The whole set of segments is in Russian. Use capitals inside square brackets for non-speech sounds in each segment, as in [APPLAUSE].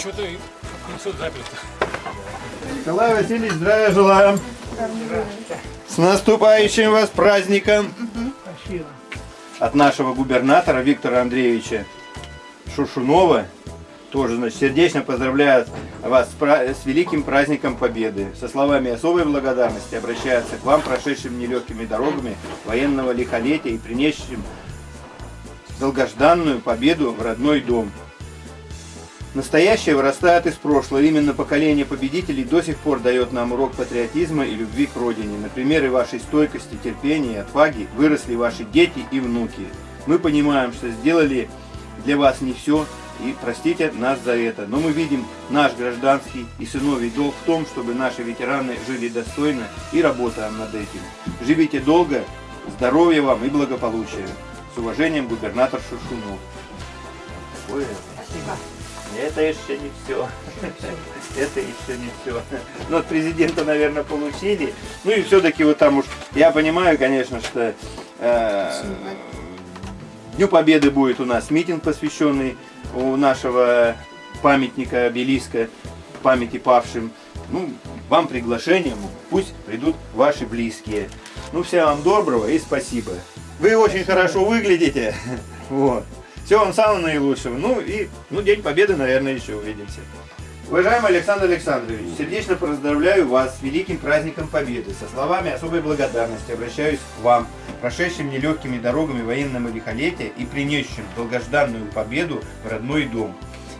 что-то несет заперто. Николай Васильевич, здравия желаем. С наступающим вас праздником. Спасибо. От нашего губернатора Виктора Андреевича Шушунова. Тоже, значит, сердечно поздравляет вас с, с великим праздником Победы. Со словами особой благодарности обращается к вам, прошедшим нелегкими дорогами военного лихолетия и принесшим долгожданную победу в родной дом. Настоящее вырастает из прошлого. Именно поколение победителей до сих пор дает нам урок патриотизма и любви к родине. На примере вашей стойкости, терпения и отваги выросли ваши дети и внуки. Мы понимаем, что сделали для вас не все, и простите нас за это. Но мы видим наш гражданский и сыновий долг в том, чтобы наши ветераны жили достойно и работаем над этим. Живите долго, здоровья вам и благополучия. С уважением, губернатор Шушунов. Ой, Это еще не все. Это еще не все. Ну, от президента, наверное, получили. Ну и все-таки вот там уж, я понимаю, конечно, что э, Дню Победы будет у нас митинг, посвященный у нашего памятника, обелиска памяти павшим. Ну, вам приглашение, пусть придут ваши близкие. Ну, всего вам доброго и спасибо. Вы очень хорошо выглядите. [LAUGHS] Вот. Всего вам самого наилучшего. Ну и ну, День Победы, наверное, еще увидимся. Уважаемый Александр Александрович, сердечно поздравляю вас с великим праздником Победы. Со словами особой благодарности обращаюсь к вам, прошедшим нелегкими дорогами военного лихолетия и принесшим долгожданную победу в родной дом.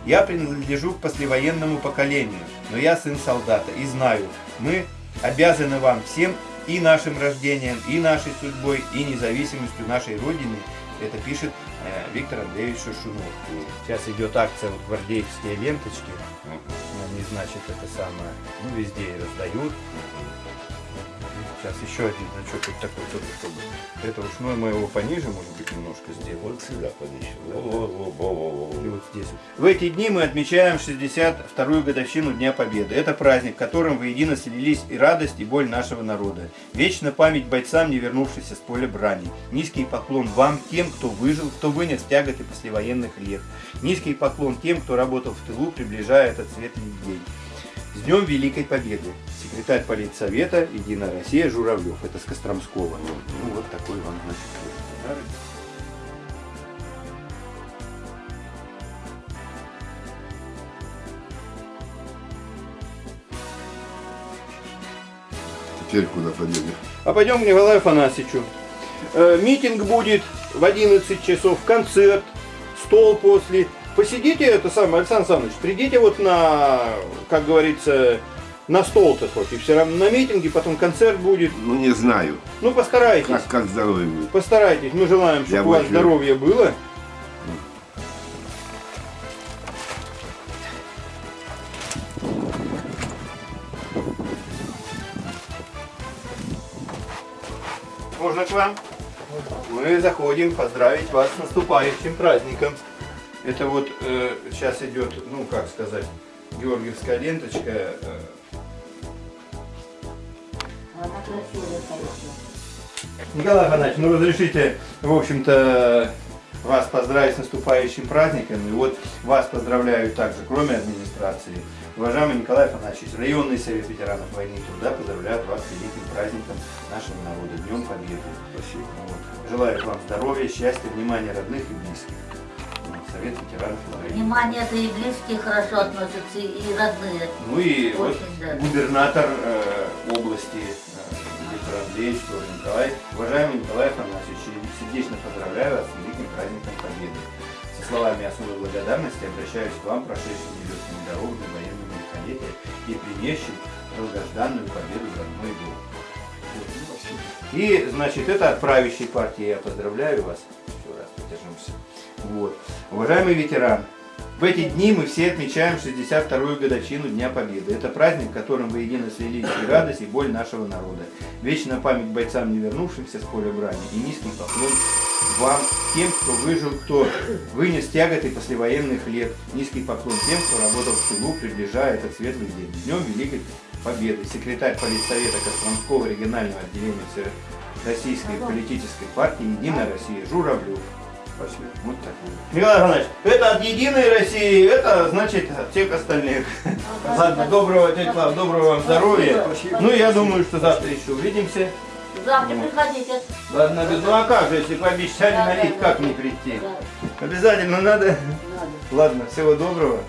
Я принадлежу к послевоенному поколению, но я сын солдата и знаю, мы обязаны вам всем и нашим рождением, и нашей судьбой, и независимостью нашей Родины. Это пишет Виктор Андреевич Шушунов. Сейчас идет акция вот гвардейские ленточки. Они, значит, это самое, ну, везде и раздают. Сейчас еще один значок вот такой тоже, чтобы. Это уж, мы его пониже, может быть, немножко сделаем. Вот сюда подеще. И вот здесь. В эти дни мы отмечаем 62-ю годовщину Дня Победы. Это праздник, в котором воедино слились и радость, и боль нашего народа. Вечна память бойцам, не вернувшимся с поля брани. Низкий поклон вам, тем, кто выжил, кто вынес тяготы послевоенных лет. Низкий поклон тем, кто работал в тылу, приближая этот светлый день. С Днем Великой Победы! Секретарь политсовета Единая Россия Журавлев. Это с Костромского. Ну вот такой вам, значит, подарок. Теперь куда пойдем? А пойдем к Николаю Афанасьевичу. Э, митинг будет в 11 часов, концерт, стол после. Посидите, это самое, Александр Александрович, придите вот на, как говорится, на стол-то хоть. И все равно на митинге, потом концерт будет. Ну не знаю. Ну, постарайтесь. Как, как здоровье будет. Постарайтесь. Мы желаем, чтобы Я у вас возьму. здоровье было. Можно к вам? Мы заходим поздравить вас с наступающим праздником. Это вот э, сейчас идет, ну как сказать, георгиевская ленточка. э, Она красивая, конечно. Николай Афанасьевич, ну разрешите, в общем-то, вас поздравить с наступающим праздником. И вот вас поздравляю также, кроме администрации. Уважаемый Николай Афанасьевич, районный совет ветеранов войны и труда поздравляет вас с великим праздником нашего народа, Днем Победы. Спасибо. Вот. Желаю вам здоровья, счастья, внимания родных и близких. Вот. Совет ветеранов войны. Внимание, это и близкие хорошо относятся, и родные. Ну и вот Очень даже. губернатор э, области э, Андреевич тоже Николай. Уважаемый Николай Афанасьевич, сердечно поздравляю вас с великим праздником Победы. Со словами особой благодарности обращаюсь к вам, прошедшим нелегкими дорогами военного лихолетия и принесшим долгожданную победу в родной дом. И, значит, это от правящей партии. Я поздравляю вас. Еще раз подержимся. Вот. Уважаемый ветеран, в эти дни мы все отмечаем 62-ю годовщину Дня Победы. Это праздник, в котором воедино слились и радость, и боль нашего народа. Вечная память бойцам, не вернувшимся с поля брани, и низкий поклон вам, тем, кто выжил, кто вынес тяготы послевоенных лет. Низкий поклон тем, кто работал в тылу, приближая этот светлый день. Днем Великой Победы. Секретарь политсовета Костромского регионального отделения Российской политической партии «Единая Россия» Журавлев. Спасибо. Вот так. Николай Иванович, это от Единой России, это значит от всех остальных. Ладно, доброго, тетя Клава, доброго вам здоровья. Ну, я думаю, что завтра еще увидимся. Завтра приходите. Ладно, без- ну а как же, если пообещали Да, налить, да, как да. не прийти? Да, Обязательно надо. надо. Ладно, всего доброго.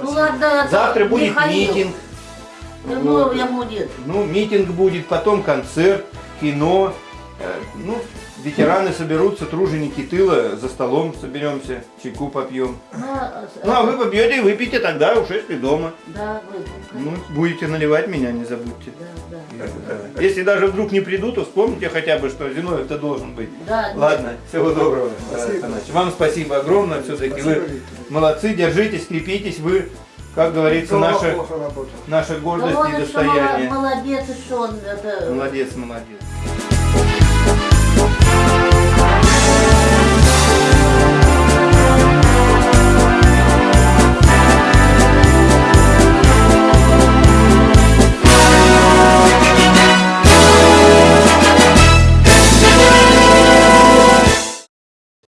Ну ладно, это Завтра будет Михаил. митинг. Ну, Вот. я будет. Ну, митинг будет, потом концерт, кино. Э, Ну, ветераны соберутся, труженики тыла, за столом соберемся, чайку попьем. Ну, Ну, а вы попьете и выпьете тогда, уж если дома. Да, вы. Ну, будете наливать меня, не забудьте. Да, да. Если даже вдруг не приду, то вспомните хотя бы, что Зиновьев-то должен быть. Да, Ладно, всего доброго. Спасибо. Вам спасибо огромное, все-таки вы молодцы, держитесь, крепитесь, вы, как говорится, наша, наша Да гордость он и достояние. молодец, еще он это... Молодец, молодец.